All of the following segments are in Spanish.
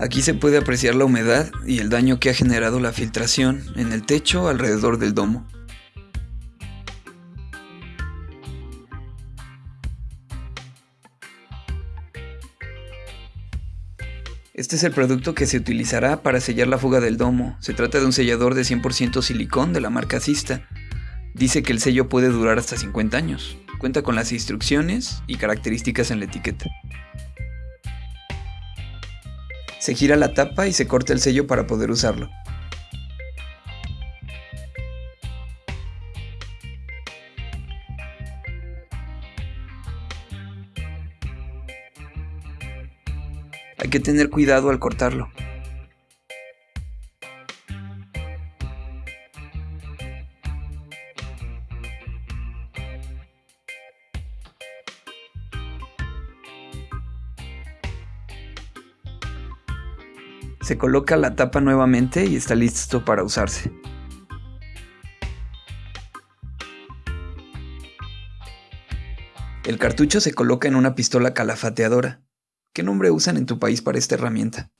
Aquí se puede apreciar la humedad y el daño que ha generado la filtración en el techo alrededor del domo. Este es el producto que se utilizará para sellar la fuga del domo. Se trata de un sellador de 100% silicón de la marca Sista. Dice que el sello puede durar hasta 50 años. Cuenta con las instrucciones y características en la etiqueta. Se gira la tapa y se corta el sello para poder usarlo. Hay que tener cuidado al cortarlo. Se coloca la tapa nuevamente y está listo para usarse. El cartucho se coloca en una pistola calafateadora. ¿Qué nombre usan en tu país para esta herramienta?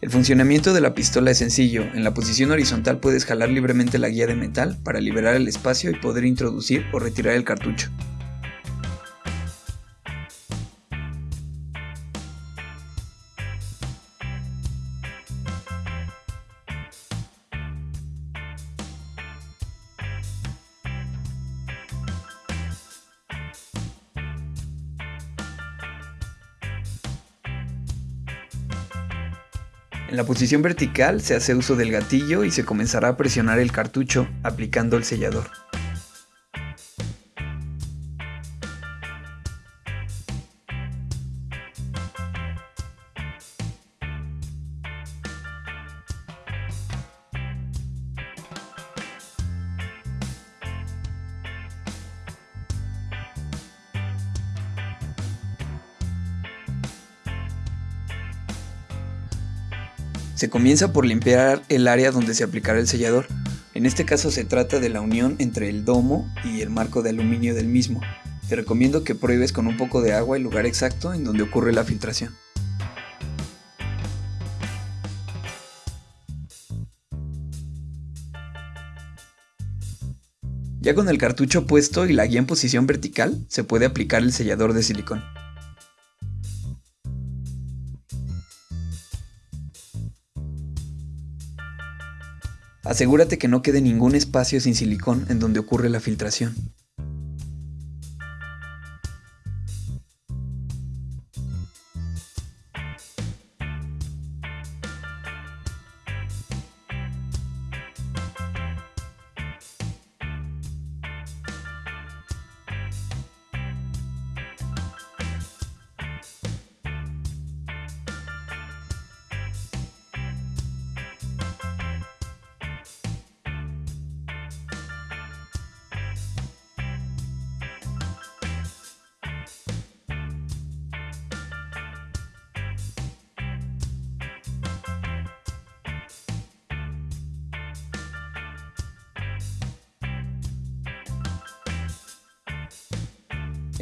El funcionamiento de la pistola es sencillo. En la posición horizontal puedes jalar libremente la guía de metal para liberar el espacio y poder introducir o retirar el cartucho. En la posición vertical se hace uso del gatillo y se comenzará a presionar el cartucho aplicando el sellador. Se comienza por limpiar el área donde se aplicará el sellador. En este caso se trata de la unión entre el domo y el marco de aluminio del mismo. Te recomiendo que pruebes con un poco de agua el lugar exacto en donde ocurre la filtración. Ya con el cartucho puesto y la guía en posición vertical, se puede aplicar el sellador de silicón. Asegúrate que no quede ningún espacio sin silicón en donde ocurre la filtración.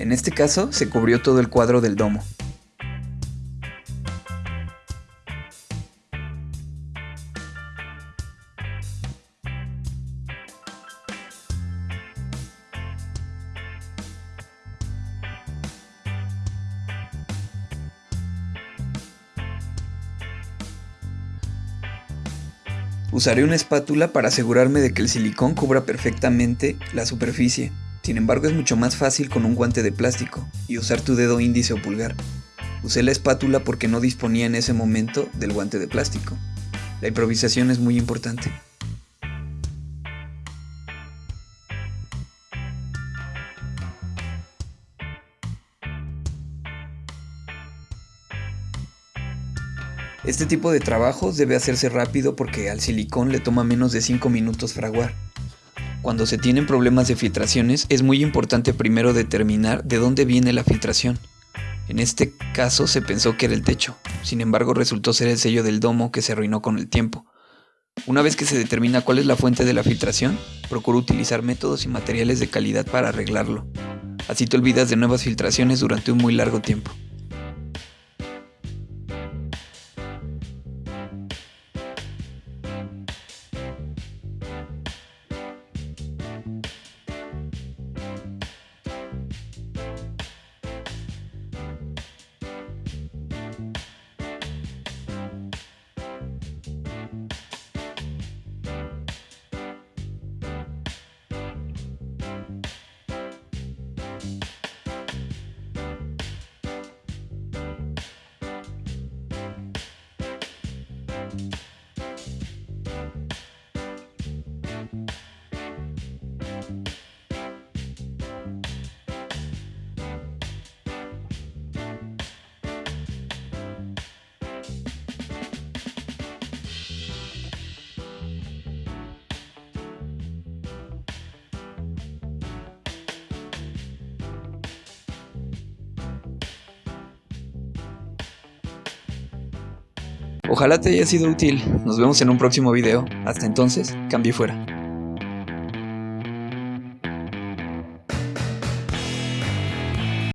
En este caso, se cubrió todo el cuadro del domo. Usaré una espátula para asegurarme de que el silicón cubra perfectamente la superficie. Sin embargo es mucho más fácil con un guante de plástico y usar tu dedo índice o pulgar. Usé la espátula porque no disponía en ese momento del guante de plástico. La improvisación es muy importante. Este tipo de trabajos debe hacerse rápido porque al silicón le toma menos de 5 minutos fraguar. Cuando se tienen problemas de filtraciones es muy importante primero determinar de dónde viene la filtración. En este caso se pensó que era el techo, sin embargo resultó ser el sello del domo que se arruinó con el tiempo. Una vez que se determina cuál es la fuente de la filtración, procuro utilizar métodos y materiales de calidad para arreglarlo. Así te olvidas de nuevas filtraciones durante un muy largo tiempo. Ojalá te haya sido útil. Nos vemos en un próximo video. Hasta entonces, cambie fuera.